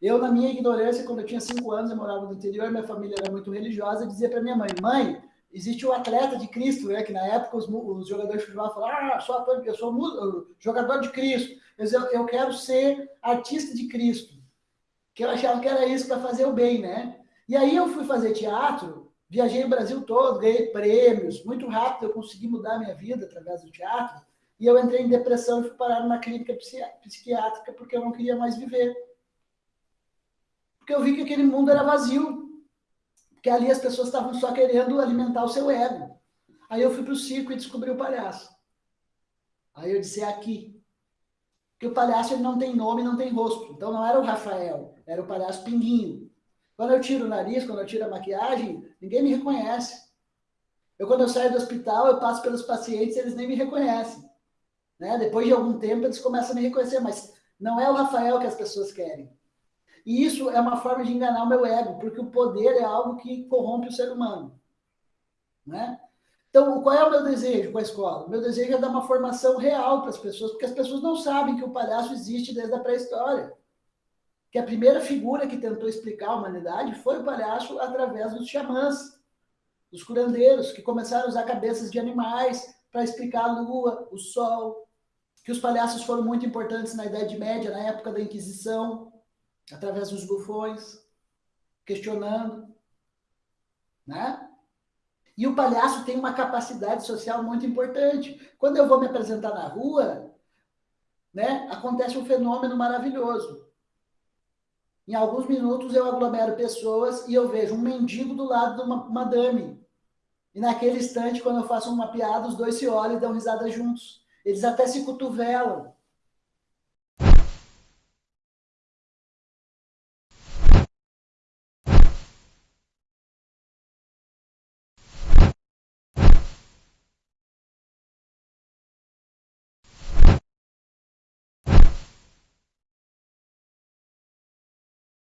Eu, na minha ignorância, quando eu tinha cinco anos, eu morava no interior, minha família era muito religiosa, eu dizia para minha mãe, mãe, existe o atleta de Cristo, né? que na época os, os jogadores de futebol falavam, ah, sou ator, eu sou jogador de Cristo, eu, eu quero ser artista de Cristo, que eu achava que era isso para fazer o bem, né? E aí eu fui fazer teatro, viajei o Brasil todo, ganhei prêmios, muito rápido eu consegui mudar minha vida através do teatro, e eu entrei em depressão e fui parar numa clínica psiquiátrica porque eu não queria mais viver. Porque eu vi que aquele mundo era vazio, porque ali as pessoas estavam só querendo alimentar o seu ego. Aí eu fui para o circo e descobri o palhaço. Aí eu disse, é aqui. Porque o palhaço ele não tem nome, não tem rosto. Então não era o Rafael, era o palhaço Pinguinho. Quando eu tiro o nariz, quando eu tiro a maquiagem, ninguém me reconhece. Eu, quando eu saio do hospital, eu passo pelos pacientes, eles nem me reconhecem. Né? Depois de algum tempo, eles começam a me reconhecer, mas não é o Rafael que as pessoas querem. E isso é uma forma de enganar o meu ego, porque o poder é algo que corrompe o ser humano. Né? Então, qual é o meu desejo com a escola? O meu desejo é dar uma formação real para as pessoas, porque as pessoas não sabem que o palhaço existe desde a pré-história. Que a primeira figura que tentou explicar a humanidade foi o palhaço através dos xamãs, dos curandeiros, que começaram a usar cabeças de animais para explicar a lua, o sol, que os palhaços foram muito importantes na Idade Média, na época da Inquisição, através dos bufões, questionando, né? E o palhaço tem uma capacidade social muito importante. Quando eu vou me apresentar na rua, né, acontece um fenômeno maravilhoso. Em alguns minutos eu aglomero pessoas e eu vejo um mendigo do lado de uma madame. E naquele instante, quando eu faço uma piada, os dois se olham e dão risada juntos. Eles até se cotovelam.